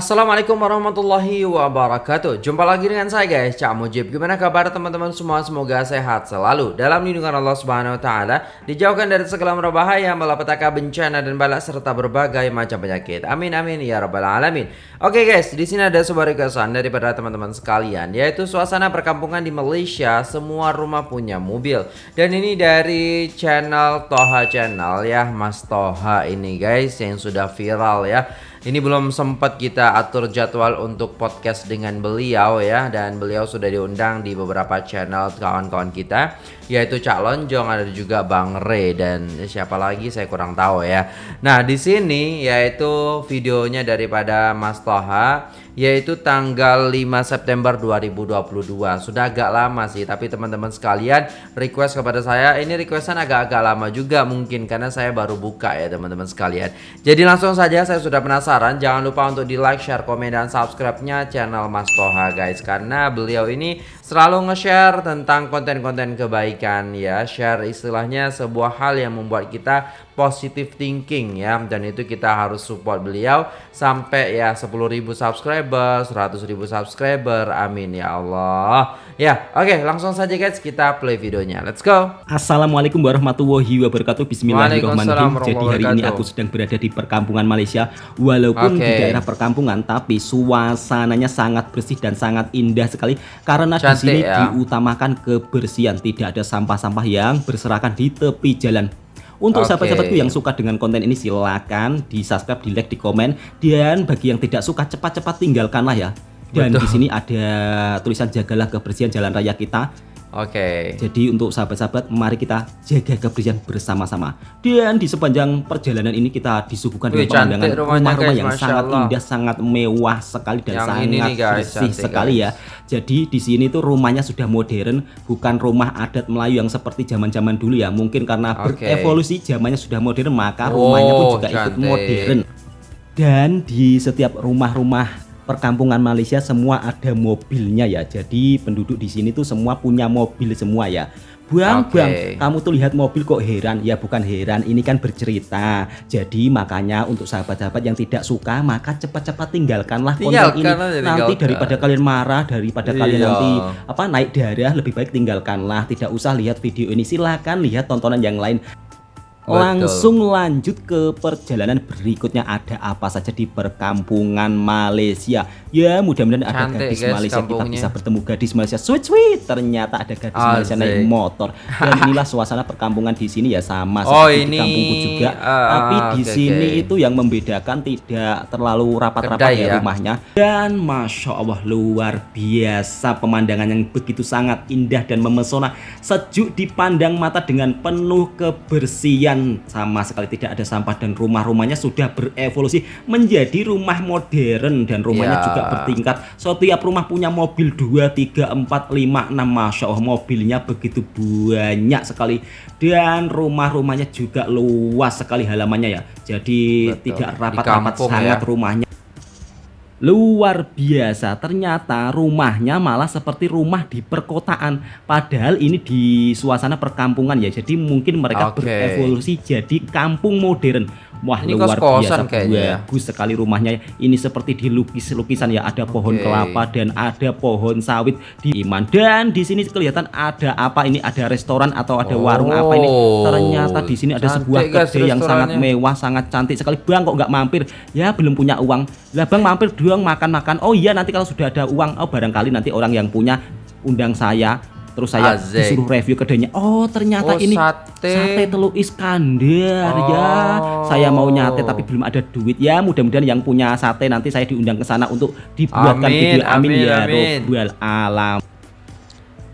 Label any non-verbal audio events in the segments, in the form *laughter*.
Assalamualaikum warahmatullahi wabarakatuh. Jumpa lagi dengan saya guys. Cak Mujib. Gimana kabar teman-teman semua? Semoga sehat selalu. Dalam lindungan Allah subhanahu wa ta'ala Dijauhkan dari segala berbahaya Malapetaka bencana dan balak Serta berbagai macam penyakit. Amin amin ya rabbal alamin. Oke guys di sini ada sebuah requestan Daripada teman-teman sekalian Yaitu suasana perkampungan di Malaysia. Semua rumah punya mobil. Dan ini dari channel Toha Channel ya Mas Toha ini guys Yang sudah viral ya ini belum sempat kita atur jadwal untuk podcast dengan beliau ya dan beliau sudah diundang di beberapa channel kawan-kawan kita yaitu Cak Lonjong ada juga Bang Re dan siapa lagi saya kurang tahu ya. Nah, di sini yaitu videonya daripada Mas Toha yaitu tanggal 5 September 2022. Sudah agak lama sih, tapi teman-teman sekalian request kepada saya, ini requestan agak-agak lama juga mungkin karena saya baru buka ya teman-teman sekalian. Jadi langsung saja saya sudah penasaran, jangan lupa untuk di like, share, komen dan subscribe-nya channel Mas Toha guys karena beliau ini selalu nge-share tentang konten-konten kebaikan ya, share istilahnya sebuah hal yang membuat kita positive thinking ya. Dan itu kita harus support beliau sampai ya 10.000 subscriber 100.000 subscriber. Amin ya Allah. Ya oke okay, langsung saja guys kita play videonya. Let's go. Assalamualaikum warahmatullahi wabarakatuh. Bismillahirrahmanirrahim. Jadi hari ini aku sedang berada di perkampungan Malaysia. Walaupun okay. di daerah perkampungan tapi suasananya sangat bersih dan sangat indah sekali. Karena Cantik, di sini ya. diutamakan kebersihan tidak ada sampah-sampah yang berserakan di tepi jalan untuk okay. sahabat-sahabatku yang suka dengan konten ini silakan di subscribe, di like, di komen dan bagi yang tidak suka cepat-cepat tinggalkanlah ya. Dan Betul. di sini ada tulisan jagalah kebersihan jalan raya kita Oke. Okay. Jadi untuk sahabat-sahabat, mari kita jaga kebersihan bersama-sama. Dan di sepanjang perjalanan ini kita disuguhkan dengan pemandangan rumah-rumah yang sangat Allah. indah, sangat mewah sekali dan yang sangat ini nih guys, bersih sekali guys. ya. Jadi di sini tuh rumahnya sudah modern, bukan rumah adat Melayu yang seperti zaman-zaman dulu ya. Mungkin karena okay. berevolusi zamannya sudah modern, maka rumahnya pun juga cantik. ikut modern. Dan di setiap rumah-rumah perkampungan Malaysia semua ada mobilnya ya. Jadi penduduk di sini tuh semua punya mobil semua ya. Bang, okay. bang, kamu tuh lihat mobil kok heran? Ya bukan heran, ini kan bercerita. Jadi makanya untuk sahabat-sahabat yang tidak suka, maka cepat-cepat tinggalkanlah konten ini. Nanti daripada kalian marah, daripada iya. kalian nanti apa naik darah, lebih baik tinggalkanlah. Tidak usah lihat video ini. Silakan lihat tontonan yang lain. Langsung lanjut ke perjalanan berikutnya ada apa saja di perkampungan Malaysia. Ya mudah-mudahan ada gadis guys, Malaysia kampungnya. kita bisa bertemu gadis Malaysia sweet sweet. Ternyata ada gadis. Malaysia naik motor. Dan *laughs* inilah suasana perkampungan di sini ya sama oh, seperti ini, di kampungku juga. Uh, Tapi di okay, sini okay. itu yang membedakan tidak terlalu rapat-rapat ya, ya rumahnya. Dan masya Allah luar biasa pemandangan yang begitu sangat indah dan memesona. Sejuk dipandang mata dengan penuh kebersihan kemudian sama sekali tidak ada sampah dan rumah-rumahnya sudah berevolusi menjadi rumah modern dan rumahnya yeah. juga bertingkat setiap rumah punya mobil 2, 3, 4, 5, 6 Masya Allah mobilnya begitu banyak sekali dan rumah-rumahnya juga luas sekali halamannya ya jadi Betul. tidak rapat-rapat sangat ya. rumahnya Luar biasa, ternyata rumahnya malah seperti rumah di perkotaan. Padahal ini di suasana perkampungan ya. Jadi mungkin mereka okay. berevolusi jadi kampung modern. Wah ini luar biasa kayaknya. Ya. bagus sekali rumahnya. Ini seperti dilukis lukisan ya. Ada pohon okay. kelapa dan ada pohon sawit di Iman. Dan di sini kelihatan ada apa ini? Ada restoran atau ada oh, warung apa ini? Oh, Ternyata di sini ada sebuah kedai yang sangat mewah, sangat cantik sekali. Bang kok nggak mampir? Ya belum punya uang. Lah bang mampir doang makan-makan. Oh iya nanti kalau sudah ada uang, oh barangkali nanti orang yang punya undang saya terus saya Azek. disuruh review kedainya oh ternyata oh, ini sate, sate telur Iskandar ya. oh. ya saya mau nyate tapi belum ada duit ya mudah-mudahan yang punya sate nanti saya diundang ke sana untuk dibuatkan amin, video amin, amin ya robbal alam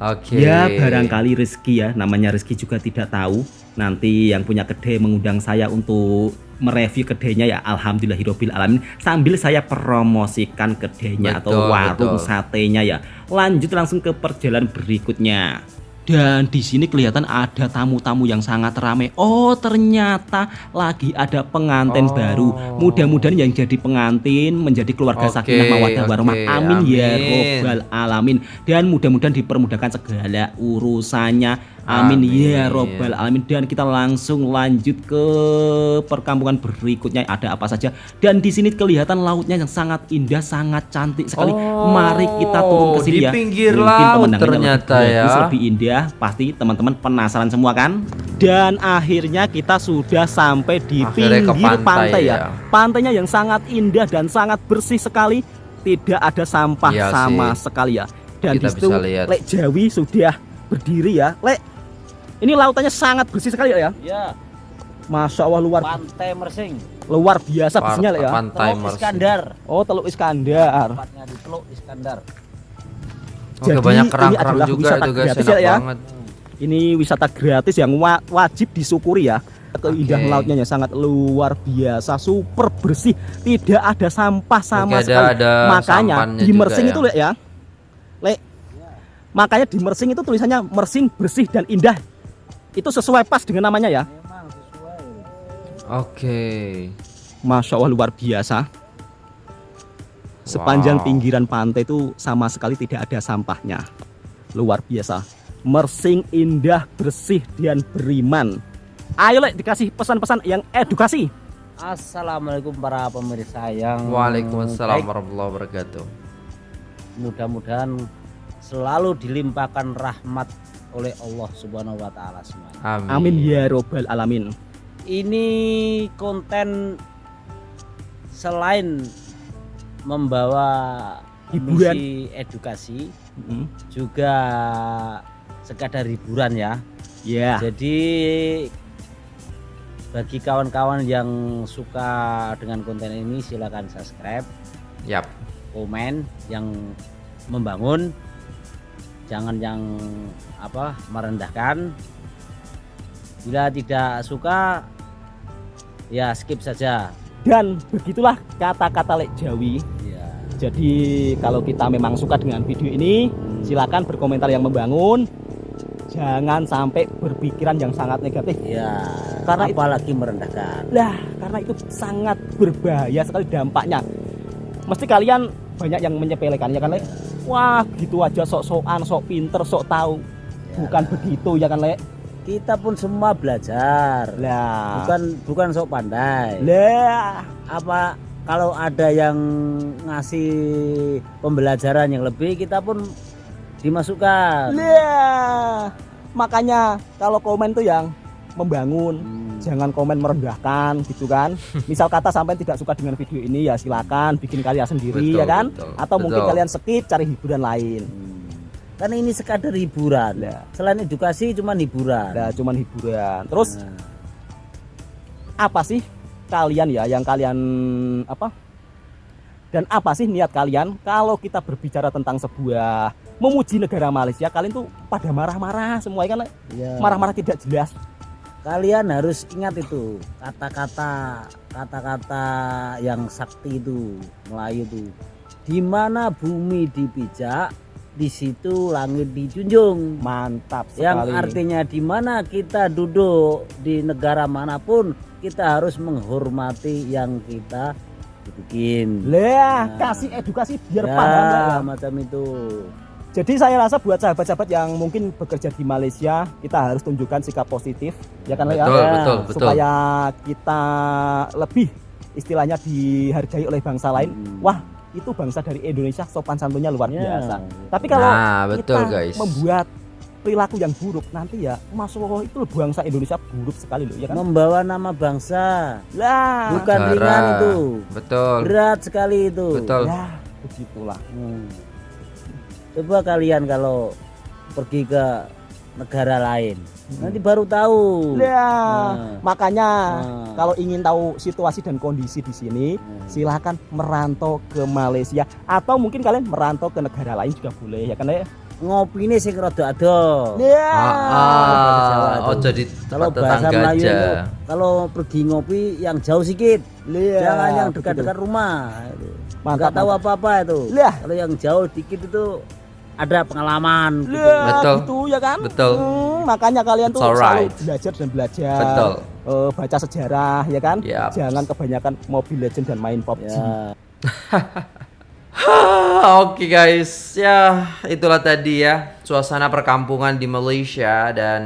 Oke. Okay. Ya barangkali rezeki ya, namanya rezeki juga tidak tahu. Nanti yang punya kedai mengundang saya untuk mereview kedainya ya alhamdulillahirobbil alamin sambil saya promosikan kedainya betul, atau warung betul. satenya ya. Lanjut langsung ke perjalanan berikutnya. Dan di sini kelihatan ada tamu-tamu yang sangat ramai. Oh, ternyata lagi ada pengantin oh. baru. Mudah-mudahan yang jadi pengantin menjadi keluarga okay, sakinah mawaddah okay, warahmah. Amin, amin ya robbal alamin. Dan mudah-mudahan dipermudahkan segala urusannya Amin, Amin ya robbal alamin dan kita langsung lanjut ke perkampungan berikutnya ada apa saja dan di sini kelihatan lautnya yang sangat indah sangat cantik sekali. Oh, Mari kita turun ke sini ya. pinggir laut ternyata lebih ya. Lebih indah pasti teman-teman penasaran semua kan? Dan akhirnya kita sudah sampai di akhirnya pinggir pantai, pantai ya. ya. Pantainya yang sangat indah dan sangat bersih sekali. Tidak ada sampah iya sama sih. sekali ya. Dan di situ Lek Jawi sudah berdiri ya. Lek ini lautannya sangat bersih sekali ya? Iya. Masya Allah luar Pantai Mersing. Luar biasa bersihnya ya. Pantai Teluk Iskandar. Oh Teluk Iskandar. Tempatnya di Teluk Iskandar. Oke Jadi banyak kerang-kerang juga itu guys. gratis ya, banget. Ini wisata gratis yang wa wajib disyukuri ya. Keindahan okay. lautnya sangat luar biasa Super bersih. Tidak ada sampah sama Oke, sekali. ada Makanya di Mersing ya. itu lihat ya. Lek Makanya di Mersing itu tulisannya Mersing bersih dan indah. Itu sesuai pas dengan namanya ya. Oke. Masya Allah luar biasa. Sepanjang wow. pinggiran pantai itu sama sekali tidak ada sampahnya. Luar biasa. Mersing indah bersih dan beriman. Ayo lek dikasih pesan-pesan yang edukasi. Assalamualaikum para pemirsa yang Waalaikumsalam warahmatullahi wabarakatuh. Mudah-mudahan selalu dilimpahkan rahmat oleh Allah Subhanahu wa taala semuanya. Amin. Amin ya robbal alamin. Ini konten selain membawa hiburan edukasi hmm. juga sekadar hiburan ya. Ya. Yeah. Jadi bagi kawan-kawan yang suka dengan konten ini silakan subscribe. Yap. Komen yang membangun jangan yang apa merendahkan. Bila tidak suka ya skip saja. Dan begitulah kata-kata lek Jawi. Ya. jadi kalau kita memang suka dengan video ini hmm. silakan berkomentar yang membangun. Jangan sampai berpikiran yang sangat negatif. Ya karena apalagi itu, merendahkan. Lah karena itu sangat berbahaya sekali dampaknya. Mesti kalian banyak yang menyepelekan ya kan lek wah gitu aja sok-sokan sok pinter sok tahu. Ya. bukan begitu ya kan lek? Kita pun semua belajar. Lah. Bukan bukan sok pandai. Lah. Apa kalau ada yang ngasih pembelajaran yang lebih kita pun dimasukkan. Lah. Makanya kalau komen tuh yang membangun. Hmm jangan komen merendahkan gitu kan misal kata sampai tidak suka dengan video ini ya silakan bikin karya sendiri betul, ya kan betul, atau betul. mungkin kalian skip cari hiburan lain hmm. karena ini sekadar hiburan ya. selain edukasi cuman hiburan ya cuman hiburan terus nah. apa sih kalian ya yang kalian apa dan apa sih niat kalian kalau kita berbicara tentang sebuah memuji negara Malaysia kalian tuh pada marah-marah semua kan iya. marah-marah ya. tidak jelas kalian harus ingat itu kata-kata kata-kata yang sakti itu Melayu itu. Di mana bumi dipijak di situ langit dijunjung. Mantap sekali. yang artinya di mana kita duduk di negara mana pun kita harus menghormati yang kita bikin. Lah nah, kasih edukasi biar ya, paham ya. macam itu jadi saya rasa buat sahabat-sahabat yang mungkin bekerja di Malaysia, kita harus tunjukkan sikap positif, ya kan betul, ya, betul, betul. supaya kita lebih istilahnya dihargai oleh bangsa lain. Hmm. Wah, itu bangsa dari Indonesia sopan santunnya luar yeah. biasa. Tapi kalau nah, betul, kita guys. membuat perilaku yang buruk nanti ya masuk itu bangsa Indonesia buruk sekali loh ya kan membawa nama bangsa lah bukan ringan itu betul berat sekali itu betul ya begitulah hmm coba kalian kalau pergi ke negara lain hmm. nanti baru tahu ya nah. makanya nah. kalau ingin tahu situasi dan kondisi di sini hmm. silahkan merantau ke Malaysia atau mungkin kalian merantau ke negara lain juga boleh ya kan ya ngopi ini sih rada ada ya ah, ah. oh jadi kalau bahasa Melayu kalau pergi ngopi yang jauh sedikit ya, jangan yang dekat-dekat rumah nggak tahu apa-apa itu ya. kalau yang jauh dikit itu ada pengalaman gitu. Ya, betul itu ya kan betul hmm, makanya kalian tuh selalu belajar dan belajar betul uh, baca sejarah ya kan yep. jangan kebanyakan Mobile Legend dan main PUBG ya. *laughs* Oke okay guys, ya itulah tadi ya suasana perkampungan di Malaysia dan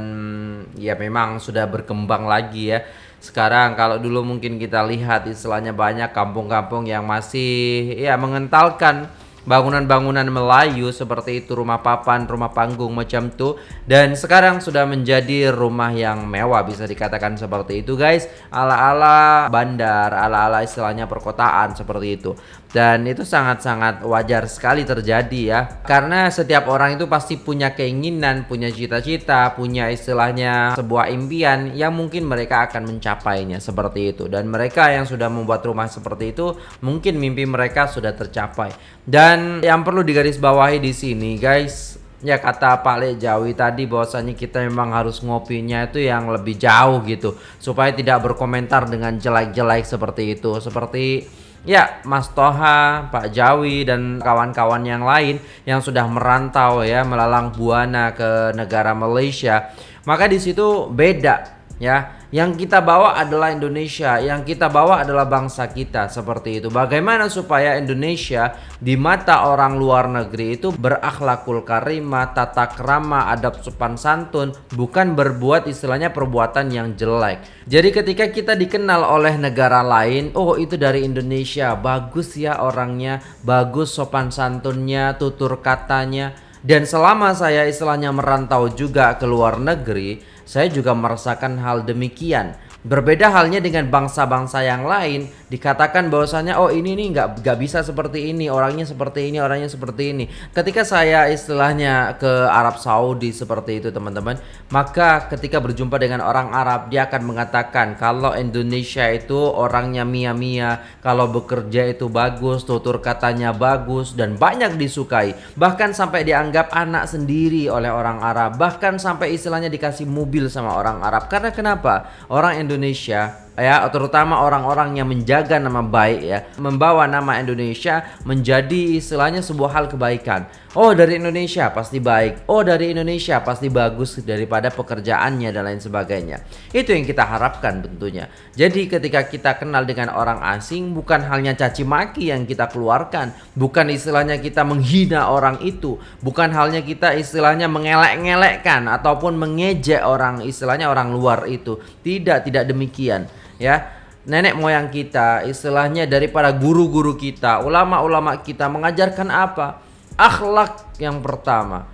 ya memang sudah berkembang lagi ya. Sekarang kalau dulu mungkin kita lihat istilahnya banyak kampung-kampung yang masih ya mengentalkan bangunan-bangunan Melayu seperti itu rumah papan, rumah panggung macam tuh dan sekarang sudah menjadi rumah yang mewah bisa dikatakan seperti itu guys. Ala-ala bandar, ala-ala istilahnya perkotaan seperti itu dan itu sangat-sangat wajar sekali terjadi ya. Karena setiap orang itu pasti punya keinginan, punya cita-cita, punya istilahnya sebuah impian yang mungkin mereka akan mencapainya seperti itu. Dan mereka yang sudah membuat rumah seperti itu mungkin mimpi mereka sudah tercapai. Dan yang perlu digarisbawahi di sini guys, ya kata Pak Le Jawi tadi bahwasanya kita memang harus ngopinya itu yang lebih jauh gitu. Supaya tidak berkomentar dengan jelek-jelek seperti itu. Seperti ya Mas Toha, Pak Jawi dan kawan-kawan yang lain yang sudah merantau ya melalang buana ke negara Malaysia. Maka di situ beda ya yang kita bawa adalah Indonesia yang kita bawa adalah bangsa kita seperti itu. Bagaimana supaya Indonesia di mata orang luar negeri itu berakhlakul karimah tata krama adab sopan santun bukan berbuat istilahnya perbuatan yang jelek. Jadi ketika kita dikenal oleh negara lain oh itu dari Indonesia bagus ya orangnya bagus sopan santunnya tutur katanya. Dan selama saya istilahnya merantau juga ke luar negeri saya juga merasakan hal demikian. Berbeda halnya dengan bangsa-bangsa yang lain dikatakan bahwasanya oh ini nih nggak nggak bisa seperti ini orangnya seperti ini orangnya seperti ini. Ketika saya istilahnya ke Arab Saudi seperti itu teman-teman, maka ketika berjumpa dengan orang Arab dia akan mengatakan kalau Indonesia itu orangnya mia-mia, kalau bekerja itu bagus, tutur katanya bagus dan banyak disukai. Bahkan sampai dianggap anak sendiri oleh orang Arab, bahkan sampai istilahnya dikasih mobil sama orang Arab. Karena kenapa? Orang Indonesia Indonesia ya terutama orang-orang yang menjaga nama baik ya. Membawa nama Indonesia menjadi istilahnya sebuah hal kebaikan. Oh dari Indonesia pasti baik. Oh dari Indonesia pasti bagus daripada pekerjaannya dan lain sebagainya. Itu yang kita harapkan tentunya. Jadi ketika kita kenal dengan orang asing bukan halnya caci maki yang kita keluarkan. Bukan istilahnya kita menghina orang itu. Bukan halnya kita istilahnya mengelek-ngelekkan ataupun mengejek orang istilahnya orang luar itu. Tidak tidak demikian ya nenek moyang kita istilahnya daripada guru-guru kita ulama-ulama kita mengajarkan apa? Akhlak yang pertama.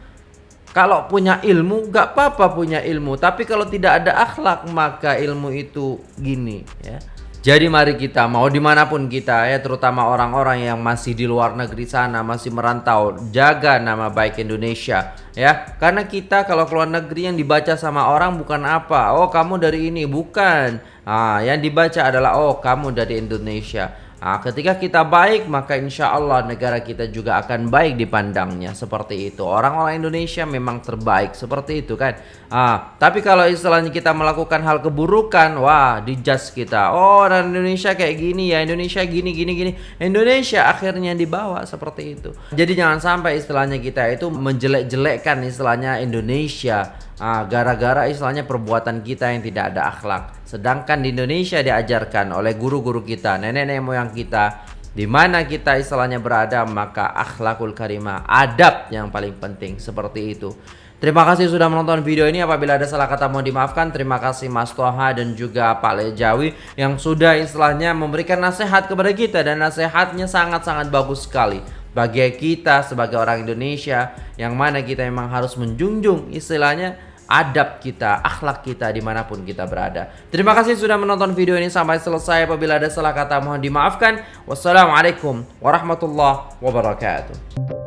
Kalau punya ilmu gak apa-apa punya ilmu tapi kalau tidak ada akhlak maka ilmu itu gini ya jadi mari kita mau di mana pun kita ya terutama orang-orang yang masih di luar negeri sana masih merantau jaga nama baik Indonesia ya. Karena kita kalau keluar negeri yang dibaca sama orang bukan apa oh kamu dari ini? Bukan. Ah yang dibaca adalah oh kamu dari Indonesia Nah, ketika kita baik maka insya Allah negara kita juga akan baik dipandangnya seperti itu. Orang-orang Indonesia memang terbaik seperti itu kan. Ah, tapi kalau istilahnya kita melakukan hal keburukan, wah dijudge kita. Oh, orang Indonesia kayak gini ya, Indonesia gini gini gini. Indonesia akhirnya dibawa seperti itu. Jadi jangan sampai istilahnya kita itu menjelek-jelekkan istilahnya Indonesia Ah, gara-gara istilahnya perbuatan kita yang tidak ada akhlak. Sedangkan di Indonesia diajarkan oleh guru-guru kita, nenek-nenek moyang kita, di mana kita istilahnya berada, maka akhlakul karimah, adab yang paling penting seperti itu. Terima kasih sudah menonton video ini. Apabila ada salah kata mohon dimaafkan. Terima kasih Mas Toha dan juga Pak Lejawi yang sudah istilahnya memberikan nasihat kepada kita dan nasihatnya sangat-sangat bagus sekali bagi kita sebagai orang Indonesia yang mana kita memang harus menjunjung istilahnya adab kita, akhlak kita di mana pun kita berada. Terima kasih sudah menonton video ini sampai selesai. Apabila ada salah kata mohon dimaafkan. Wassalamualaikum warahmatullahi wabarakatuh.